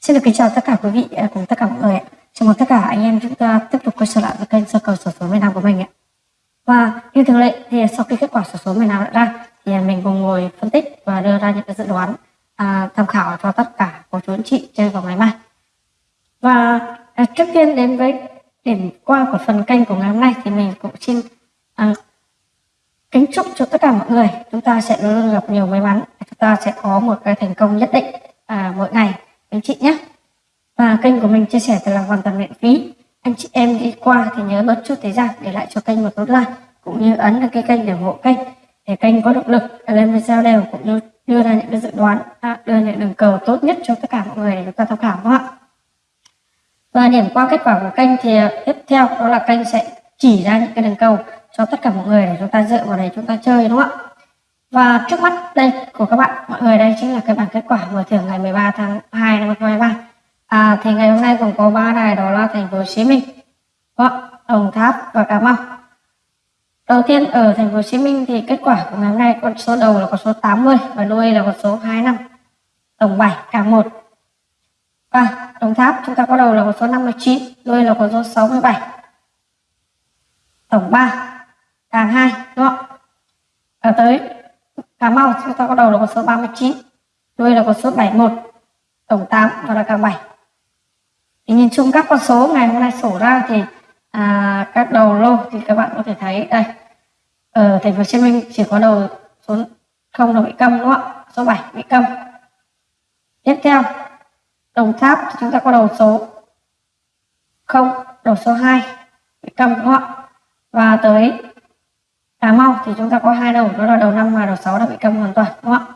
Xin được kính chào tất cả quý vị à, cùng tất cả mọi người ạ. Chào mừng tất cả anh em chúng ta tiếp tục quay trở lại với kênh sơ cầu sổ số miền Nam của mình ạ. Và như thường lệ thì sau khi kết quả sổ số miền Nam đã ra thì mình cùng ngồi phân tích và đưa ra những cái dự đoán à, tham khảo cho tất cả cô chú anh chị chơi vào ngày mai. Và à, trước tiên đến với điểm qua của phần kênh của ngày hôm nay thì mình cũng xin à, kính chúc cho tất cả mọi người chúng ta sẽ luôn luôn gặp nhiều may mắn chúng ta sẽ có một cái thành công nhất định à, mỗi ngày anh chị nhé. Và kênh của mình chia sẻ thì là hoàn toàn miễn phí. Anh chị em đi qua thì nhớ bớt chút thời gian để lại cho kênh một nút like cũng như ấn đăng ký kênh để ủng hộ kênh. Để kênh có động lực lên video đều cũng như đưa ra những cái dự đoán à, đưa những đường cầu tốt nhất cho tất cả mọi người để chúng ta tham khảo ạ? Và điểm qua kết quả của kênh thì à, tiếp theo đó là kênh sẽ chỉ ra những cái đường cầu cho tất cả mọi người để chúng ta dựa vào đấy chúng ta chơi đúng không ạ? Và trước mắt đây của các bạn mọi người đây chính là cái bảng kết quả mở thưởng ngày 13 tháng 2 năm 2023 à, thì ngày hôm nay còn có ba đài đó là thành phố Hồ Chí Minh Đồng Tháp và Cà Mau. Đầu tiên ở thành phố Hồ Chí Minh thì kết quả của ngày hôm nay con số đầu là con số 80 và đuôi là con số 25 tổng 7 cả 1 và Đồng Tháp chúng ta có đầu là con số 59 đuôi là con số 67 tổng 3 càng 2 đúng không? Và tới Cà Mau chúng ta có đầu là con số 39 đuôi là con số 71 tổng 8 và là càng 7 thì nhìn chung các con số ngày hôm nay sổ ra thì à, các đầu lô thì các bạn có thể thấy đây. Ở thành phố Hồ Chí Minh chỉ có đầu số 0 là bị câm đúng không ạ? Số 7 bị câm. Tiếp theo Đồng Tháp chúng ta có đầu số 0 đầu số 2 bị câm đúng không ạ? Và tới Cà Mau, thì chúng ta có hai đầu, đó là đầu năm và đầu 6 đã bị câm hoàn toàn, đúng không ạ?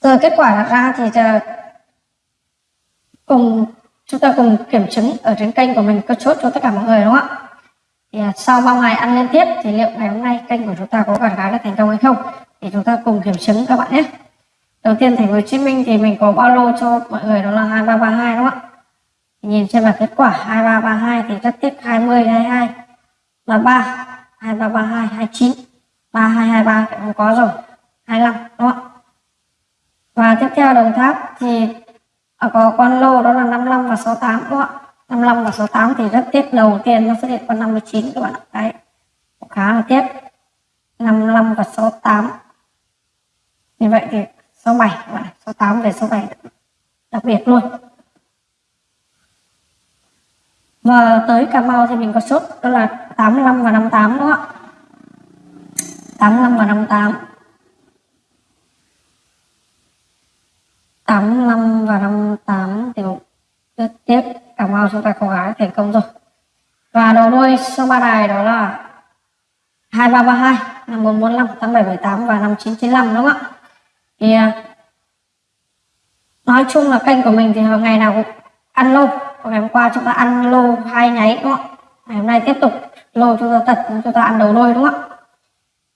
Rồi, kết quả ra thì ờ, cùng, chúng ta cùng kiểm chứng ở trên kênh của mình, có chốt cho tất cả mọi người, đúng không ạ? Thì ờ, sau bao ngày ăn liên tiếp, thì liệu ngày hôm nay kênh của chúng ta có gạt gái là thành công hay không? Thì chúng ta cùng kiểm chứng các bạn nhé. Đầu tiên, thành phố Hồ Chí Minh thì mình có bao lô cho mọi người, đó là 2332 đúng không ạ? Thì nhìn trên bảng kết quả 2332 thì rất tiếp 20 22 là 3 2332 29 3223 không có rồi. 25 đúng không ạ? Và tiếp theo Đồng Tháp thì à, có con lô đó là 55 và 68 đúng không ạ? 55 và 68 thì rất tiếc, đầu tiên nó xuất hiện con 59 các bạn ạ. Đấy khá là tiếc. 55 và 68 như vậy thì 67 các bạn 68 về 67 đặc biệt luôn và tới Cà Mau thì mình có sốt đó là 85 và 58 đúng không ạ? 85 và 58 85 và 58 thì rất tiếc Cà Mau chúng ta có gái, thành công rồi. Và đầu đuôi số ba đài đó là 2332 5445 8778 và 5995 đúng không ạ? Thì à, nói chung là kênh của mình thì ngày nào cũng ăn lô ngày hôm qua chúng ta ăn lô hai nháy, đúng không ạ? Ngày hôm nay tiếp tục lô chúng ta tật chúng ta ăn đầu đôi đúng không ạ?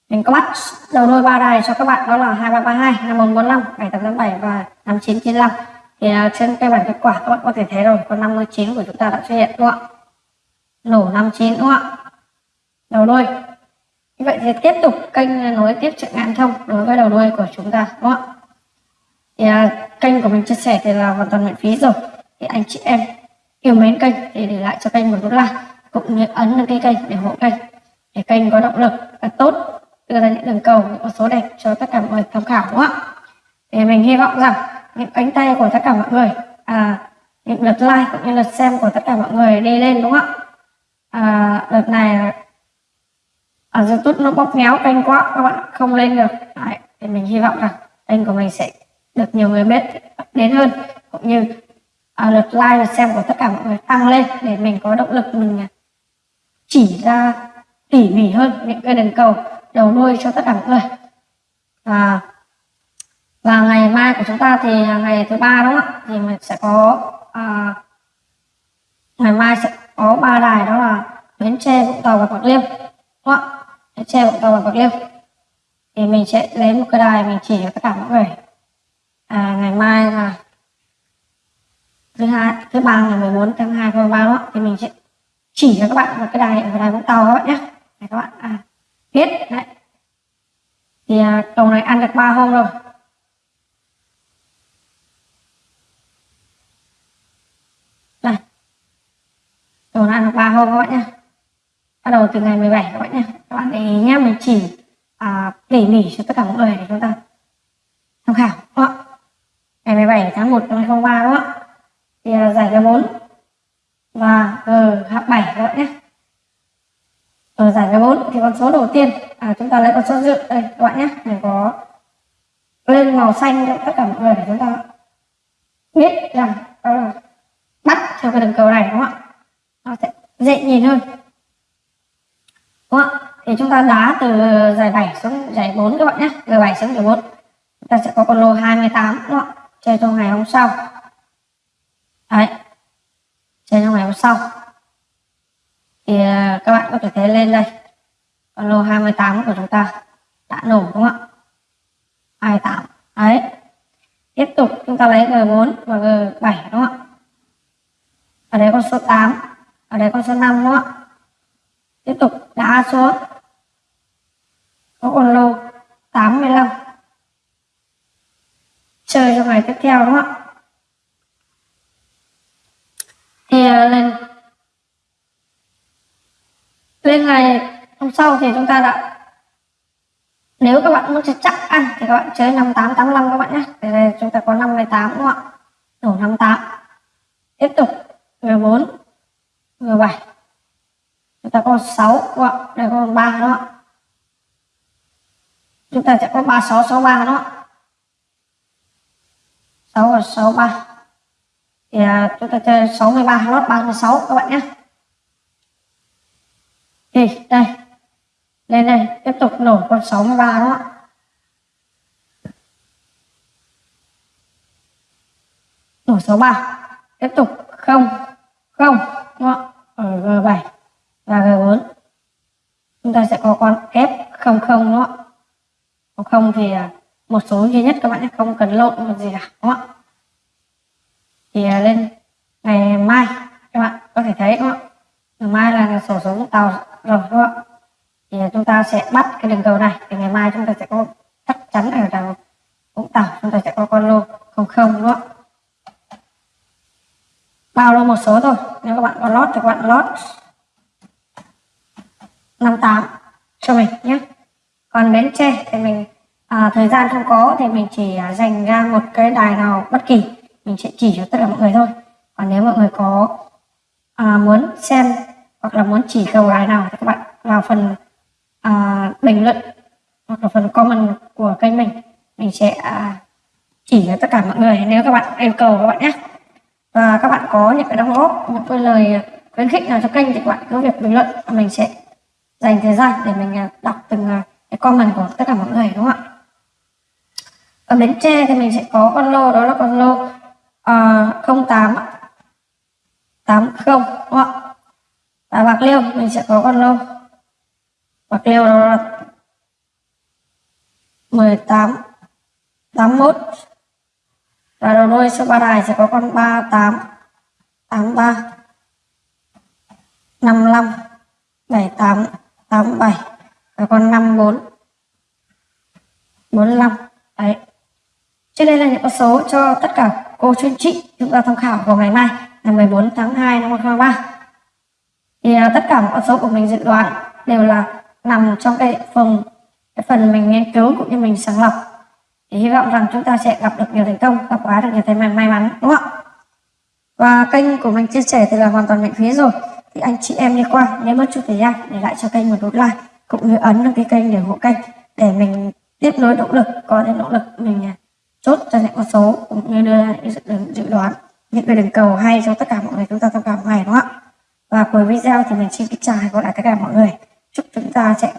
Mình có bắt đầu đôi ba đài cho các bạn, đó là 2332 5145 7887 và 5995 thì à, trên cái bảng kết quả các bạn có thể thấy rồi con 59 của chúng ta đã xuất hiện, đúng không ạ? Nổ 59 đúng không ạ? Đầu đôi như vậy thì tiếp tục kênh nối tiếp chuyện ngạn thông đối với đầu đuôi của chúng ta, đúng không ạ? Thì à, kênh của mình chia sẻ thì là hoàn toàn miễn phí rồi. Thì anh chị em yêu mến kênh để để lại cho kênh một nút like cũng như ấn đăng ký kênh để ủng hộ kênh để kênh có động lực và tốt. Đưa ra những đường cầu những con số đẹp cho tất cả mọi người tham khảo đúng không ạ? Thì mình hy vọng rằng những cánh tay của tất cả mọi người à, những lượt like cũng như lượt xem của tất cả mọi người đi lên đúng không ạ? À, đợt này ở à, youtube nó bóp méo kênh quá các bạn không lên được. Đấy, thì mình hy vọng rằng kênh của mình sẽ được nhiều người biết đến hơn. Cũng như à, lượt like lượt xem của tất cả mọi người tăng lên để mình có động lực mình à, chỉ ra tỉ mỉ hơn những cái đường cầu đầu đuôi cho tất cả mọi người. Và và ngày mai của chúng ta thì ngày thứ ba đúng không ạ? Thì mình sẽ có à, ngày mai sẽ có ba đài đó là bến tre vũng tàu và bạc liêu đúng không ạ? Bến tre vũng tàu và bạc liêu. Thì mình sẽ lấy một cái đài mình chỉ cho tất cả mọi người. À, ngày mai là thứ hai thứ ba ngày 14 tháng 2 tháng 3 đó thì mình sẽ chỉ cho các bạn một cái đài cái đài Vũng Tàu các bạn nhé. Để các bạn à, biết đấy. Thì à, đầu này ăn được ba hôm rồi. Đây đầu này ăn được ba hôm các bạn nhé. Bắt đầu từ ngày 17 các bạn nhé. Các bạn để ý nhé mình chỉ à, tỉ mỉ cho tất cả mọi người để chúng ta tham khảo. Đó. ngày 17 tháng 1 năm 2023 đó. Vâng, ờ, và GH7 các bạn nhé. Ở giải G4 thì con số đầu tiên. À, chúng ta lấy con số dự đây các bạn nhé. Mình có lên màu xanh cho tất cả mọi người để chúng ta biết rằng đó là bắt theo cái đường cầu này đúng không ạ? Nó sẽ dễ nhìn hơn. Đúng không ạ? Thì chúng ta đá từ giải 7 xuống giải 4 các bạn nhé. Từ 7 xuống giải 4 chúng ta sẽ có con lô 28 đúng không ạ? Chơi trong ngày hôm sau. Đấy chơi trong ngày hôm sau. Thì à, các bạn có thể thấy lên đây. Con lô 28 của chúng ta. Đã nổ đúng không ạ? 28 đấy. Tiếp tục, chúng ta lấy G4 và G7 đúng không ạ? Ở đây con số 8 ở đây con số 5 đúng không ạ? Tiếp tục đá xuống có con lô 85 chơi trong ngày tiếp theo đúng không ạ thì à, lên lên ngày hôm sau thì chúng ta đã nếu các bạn muốn chắc ăn thì các bạn chơi 5885 các bạn nhé. Thì đây, chúng ta có 58 đúng không ạ? Đổ 58 tiếp tục. 14 17 chúng ta có 6 đúng không ạ? Đây có 3 đúng không ạ? Chúng ta sẽ có 3663 đúng không ạ? 6 và 63 thì à, chúng ta chơi 63 lót 36 các bạn nhé thì đây. Lên đây. Tiếp tục nổ con 63 đó. Nổ 63 tiếp tục. Không. Không. Đúng không? Ờ, ở G7 và G4 chúng ta sẽ có con F00 đúng không? Còn không thì à, một số duy nhất các bạn không cần lộn một gì cả, đúng không? Ạ thì à, lên ngày mai, các bạn có thể thấy, đúng không? Ngày mai là sổ số vũng tàu rồi đúng không ạ? Thì chúng ta sẽ bắt cái đường cầu này thì ngày mai chúng ta sẽ có chắc chắn ở đầu vũng tàu chúng ta sẽ có con lô không không đúng không bao lô một số thôi nếu các bạn có lót thì các bạn lót. 58 cho mình nhé. Còn bến tre thì mình à, thời gian không có thì mình chỉ à, dành ra một cái đài nào bất kỳ. Mình sẽ chỉ cho tất cả mọi người thôi. Còn nếu mọi người có à, muốn xem hoặc là muốn chỉ cầu đài nào thì các bạn vào phần à, bình luận hoặc là phần comment của kênh mình. Mình sẽ à, chỉ cho tất cả mọi người nếu các bạn yêu cầu các bạn nhé. Và các bạn có những cái đóng góp những cái lời khuyến khích nào cho kênh thì các bạn cứ việc bình luận mình sẽ dành thời gian để mình à, đọc từng à, cái comment của tất cả mọi người đúng không ạ? Ở bến tre thì mình sẽ có con lô đó là con lô uh, 08 80 đúng không ạ và bạc liêu mình sẽ có con lô bạc liêu đó là 18 81 và đầu đuôi số ba đài sẽ có con 38 83 55 78 87 và con 54 45 đấy. Trên đây là những con số cho tất cả cô chuyên trị chúng ta tham khảo vào ngày mai, ngày 14 tháng 2 năm 2023 thì uh, tất cả mọi con số của mình dự đoán đều là nằm trong cái phần cái phần mình nghiên cứu cũng như mình sàng lọc thì hy vọng rằng chúng ta sẽ gặp được nhiều thành công gặp quá được nhiều thành may mắn đúng không ạ? Và kênh của mình chia sẻ thì là hoàn toàn miễn phí rồi. Thì anh chị em đi qua nếu mất chút thời gian để lại cho kênh một nút like cũng như ấn đăng ký kênh để ủng hộ kênh để mình tiếp nối động lực có thêm động lực mình à, chốt cho những con số cũng như đưa ra những dự đoán những cái đường cầu hay cho tất cả mọi người chúng ta tham khảo ngày đúng không ạ và cuối video thì mình xin kính chào và gặp lại tất cả mọi người. Chúc chúng ta sẽ